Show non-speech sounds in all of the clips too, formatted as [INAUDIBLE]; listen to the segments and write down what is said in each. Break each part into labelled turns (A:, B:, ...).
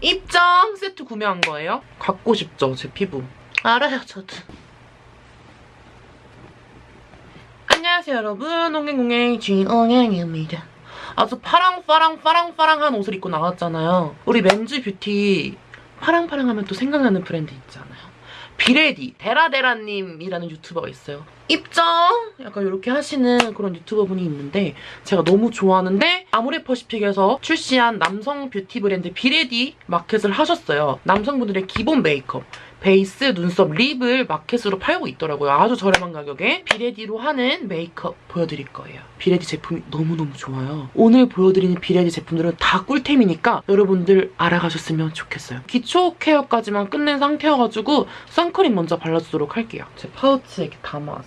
A: 입장 세트 구매한 거예요. 갖고 싶죠, 제 피부. 알아요, 저도. 안녕하세요, 여러분. 옹행옹행 주인옹행입니다. 아주 파랑파랑 파랑파랑한 옷을 입고 나왔잖아요. 우리 men's beauty 파랑파랑하면 또 생각나는 브랜드 있잖아요. 비레디 데라데라님이라는 유튜버가 있어요. 입장! 약간 이렇게 하시는 그런 유튜버분이 있는데 제가 너무 좋아하는데 아모레퍼시픽에서 출시한 남성 뷰티 브랜드 비레디 마켓을 하셨어요. 남성분들의 기본 메이크업 베이스, 눈썹, lip을 마켓으로 팔고 있더라고요. 아주 저렴한 가격에 비레디로 하는 메이크업 보여드릴 거예요. 비레디 제품이 너무너무 좋아요. 오늘 보여드리는 비레디 제품들은 다 꿀템이니까 여러분들 알아가셨으면 좋겠어요. 기초 care까지만 끝낸 상태여가지고 선크림 먼저 발라주도록 할게요. 제 파우치에 이렇게 담아왔어요.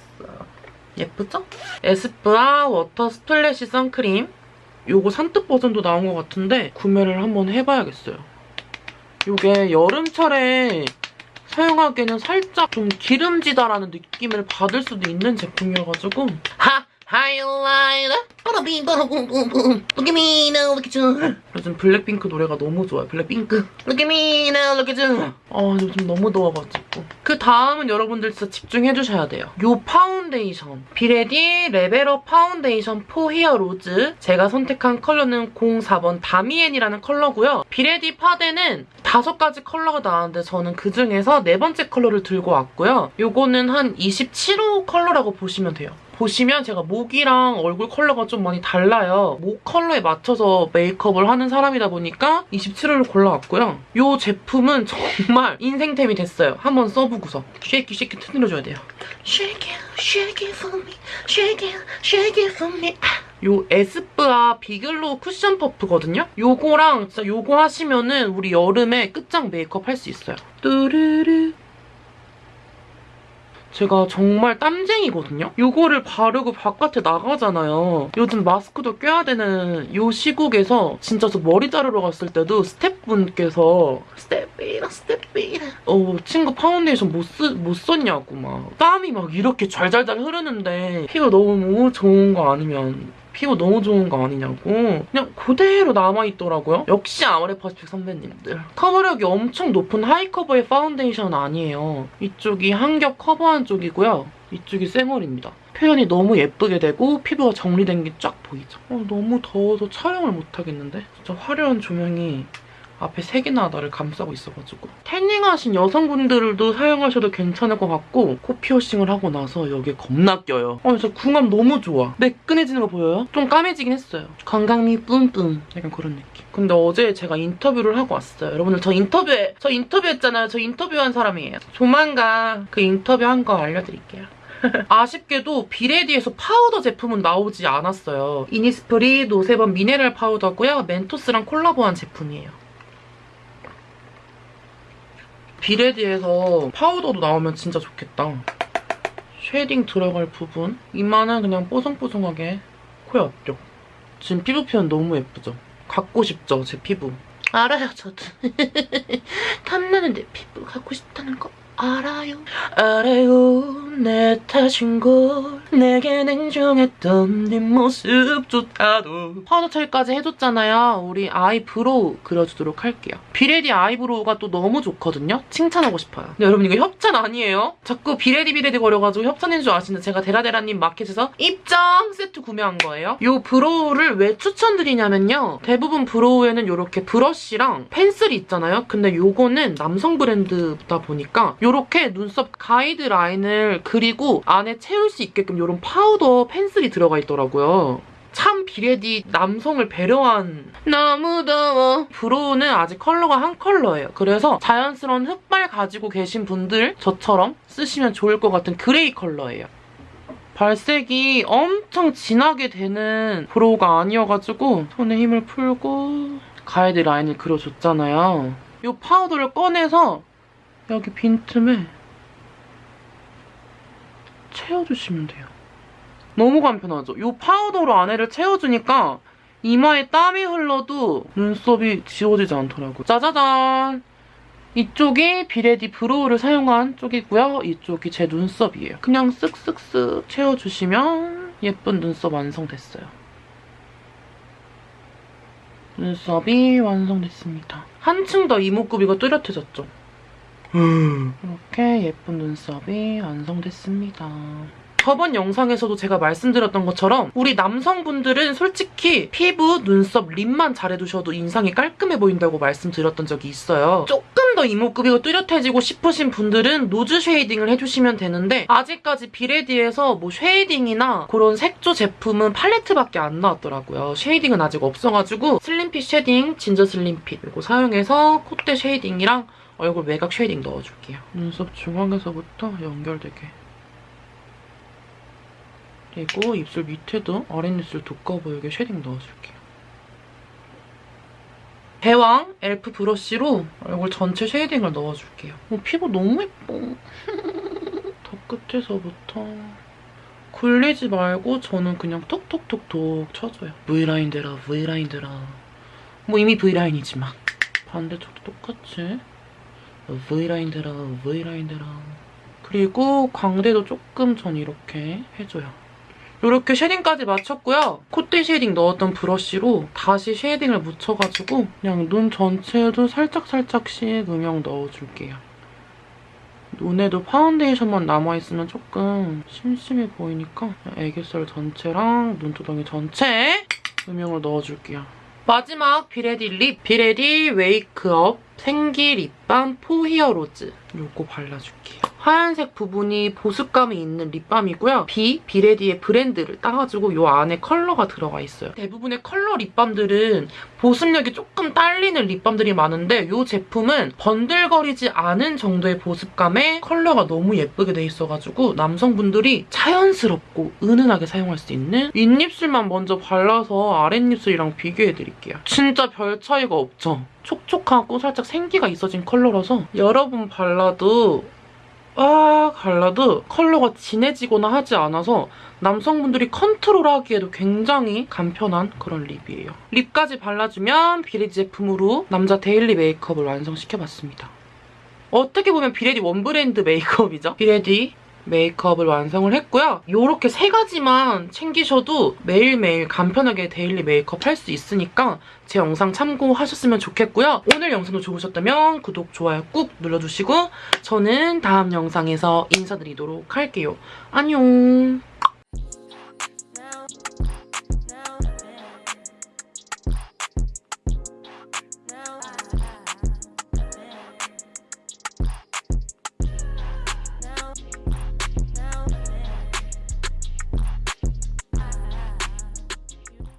A: 예쁘죠? 에스쁘아 water splash 선크림 요거 산뜻 버전도 나온 것 같은데 구매를 한번 해봐야겠어요. 요게 여름철에 사용하기에는 살짝 좀 기름지다라는 느낌을 받을 수도 있는 제품이어가지고. 하! How you like that! 빠라빔 빠라붐붐붐 Look at me now, look at you. 요즘 블랙핑크 노래가 너무 좋아요 블랙핑크. Look at me now, look at you. 아 요즘 너무 더워가지고. 그 다음은 여러분들 진짜 집중해주셔야 돼요. 요 파운데이션. 비레디 Level Up Foundation for Heroes. 제가 선택한 컬러는 04번 다미엔이라는 컬러고요. 비레디 파데는 다섯 가지 컬러가 나왔는데 저는 그중에서 네 번째 컬러를 들고 왔고요 요거는 한 27호 컬러라고 보시면 돼요 보시면 제가 목이랑 얼굴 컬러가 좀 많이 달라요. 목 컬러에 맞춰서 메이크업을 하는 사람이다 보니까 27호를 골라왔고요. 이 제품은 정말 인생템이 됐어요. 한번 써보고서 shake it shake it 흔들어줘야 돼요. Shake it for me, shake it for me. 요 에스쁘아 비글로우 쿠션 퍼프거든요? 요거랑 진짜 요거 하시면은 우리 여름에 끝장 메이크업 할 수 있어요. 뚜르르 제가 정말 땀쟁이거든요? 이거를 바르고 바깥에 나가잖아요. 요즘 마스크도 껴야 되는 이 시국에서 진짜 저 머리 자르러 갔을 때도 스태프분께서 스태프이라 스태프이라 어 친구 파운데이션 뭐, 쓰, 뭐 썼냐고 막 땀이 막 이렇게 잘잘잘 흐르는데 피부 너무 좋은 거 아니면 피부 너무 좋은 거 아니냐고 그냥 그대로 남아있더라고요. 역시 아모레퍼시픽 선배님들. 커버력이 엄청 높은 high cover의 파운데이션 아니에요. 이쪽이 한겹 커버한 쪽이고요. 이쪽이 쌩얼입니다. 표현이 너무 예쁘게 되고 피부가 정리된 게 쫙 보이죠. 어, 너무 더워서 촬영을 못하겠는데? 진짜 화려한 조명이 앞에 세 개나 나를 감싸고 있어가지고 태닝하신 여성분들도 사용하셔도 괜찮을 것 같고 코 피어싱을 하고 나서 여기에 겁나 껴요. 어, 저 궁합 너무 좋아. 매끈해지는 거 보여요? 좀 까매지긴 했어요. 건강미 뿜뿜 약간 그런 느낌. 근데 어제 제가 인터뷰를 하고 왔어요. 여러분들 저 인터뷰에 저 인터뷰했잖아요. 저 인터뷰한 사람이에요. 조만간 그 인터뷰한 거 알려드릴게요. [LAUGHS] 아쉽게도 비레디에서 파우더 제품은 나오지 않았어요. 이니스프리 노세범 미네랄 파우더고요. 멘토스랑 콜라보한 제품이에요. 비레디에서 파우더도 나오면 진짜 좋겠다. shading 들어갈 부분. 이마는 그냥 뽀송뽀송하게 코에 앞쪽. 지금 피부 표현 너무 예쁘죠? 갖고 싶죠, 제 피부. 알아요, 저도. [LAUGHS] 탐나는 내 피부 갖고 싶다는 거 알아요. 알아요, 내 탓인 걸. 내게 냉정했던 네 모습조차도. 파우더 처리까지 해줬잖아요. 우리 eyebrow 그려주도록 할게요. 비레디 eyebrow가 또 너무 좋거든요. 칭찬하고 싶어요. 근데 여러분 이거 협찬 아니에요? 자꾸 비레디 비레디 거려가지고 협찬인 줄 아시는데 제가 데라데라님 마켓에서 입장 세트 구매한 거예요. 이 brow를 왜 추천드리냐면요. 대부분 brow에는 이렇게 브러쉬랑 펜슬이 있잖아요. 근데 요거는 남성 브랜드다 보니까 이렇게 눈썹 가이드 라인을 그리고 안에 채울 수 있게끔 이런 파우더 펜슬이 들어가 있더라고요. 참 비레디 남성을 배려한 너무 더워 brow는 아직 컬러가 한 컬러예요. 그래서 자연스러운 흑발 가지고 계신 분들 저처럼 쓰시면 좋을 것 같은 그레이 컬러예요. 발색이 엄청 진하게 되는 brow가 아니어가지고 손에 힘을 풀고 가이드 라인을 그려줬잖아요. 이 파우더를 꺼내서 여기 빈틈에 채워주시면 돼요. 너무 간편하죠? 이 파우더로 안에를 채워주니까 이마에 땀이 흘러도 눈썹이 지워지지 않더라고요. 짜자잔! 이쪽이 비레디 brow를 사용한 쪽이고요. 이쪽이 제 눈썹이에요. 그냥 쓱쓱쓱 채워주시면 예쁜 눈썹 완성됐어요. 눈썹이 완성됐습니다. 한층 더 이목구비가 뚜렷해졌죠? 이렇게 예쁜 눈썹이 완성됐습니다. 저번 영상에서도 제가 말씀드렸던 것처럼 우리 남성분들은 솔직히 피부, 눈썹, lip만 잘해두셔도 인상이 깔끔해 보인다고 말씀드렸던 적이 있어요. 조금 더 이목구비가 뚜렷해지고 싶으신 분들은 nose shading을 해주시면 되는데 아직까지 비레디에서 뭐 shading이나 그런 색조 제품은 팔레트밖에 안 나왔더라고요. shading은 아직 없어가지고 slim fit shading, ginger slim fit 이거 사용해서 콧대 shading이랑 얼굴 외곽 shading 넣어줄게요. 눈썹 중앙에서부터 연결되게. 그리고 입술 밑에도 아랫입술 두꺼워 보이게 shading 넣어줄게요. 대왕 엘프 브러쉬로 얼굴 전체 shading을 넣어줄게요. 어, 피부 너무 예뻐. [LAUGHS] 더 끝에서부터 굴리지 말고 저는 그냥 톡톡톡톡 쳐줘요. V라인 대라 V라인 대라. 뭐 이미 V라인이지만 반대쪽도 똑같이 V라인 대라 V라인 대라. 그리고 광대도 조금 전 이렇게 해줘요. 이렇게 shading까지 마쳤고요. 콧대 shading 넣었던 브러쉬로 다시 shading을 묻혀가지고 그냥 눈 전체에도 살짝살짝씩 음영 넣어줄게요. 눈에도 파운데이션만 남아있으면 조금 심심해 보이니까 애교살 전체랑 눈두덩이 전체에 음영을 넣어줄게요. 마지막 비레디 lip, 비레디 wake up 생기 립밤 for heroes 요거 발라줄게요. 하얀색 부분이 보습감이 있는 립밤이고요. 비, 비레디의 브랜드를 따가지고 요 안에 컬러가 들어가 있어요. 대부분의 컬러 립밤들은 보습력이 조금 딸리는 립밤들이 많은데 이 제품은 번들거리지 않은 정도의 보습감에 컬러가 너무 예쁘게 돼 있어가지고 남성분들이 자연스럽고 은은하게 사용할 수 있는 윗입술만 먼저 발라서 아랫입술이랑 비교해드릴게요. 진짜 별 차이가 없죠? 촉촉하고 살짝 생기가 있어진 컬러라서 여러분 발라도 아 발라도 컬러가 진해지거나 하지 않아서 남성분들이 컨트롤하기에도 굉장히 간편한 그런 lip이에요. lip까지 발라주면 비레디 제품으로 남자 daily 메이크업을 완성시켜봤습니다. 어떻게 보면 비레디 one brand 메이크업이죠. 비레디 메이크업을 완성을 했고요. 이렇게 세 가지만 챙기셔도 매일매일 간편하게 daily 메이크업 할 수 있으니까 제 영상 참고하셨으면 좋겠고요. 오늘 영상도 좋으셨다면 구독, 좋아요 꾹 눌러주시고 저는 다음 영상에서 인사드리도록 할게요. 안녕!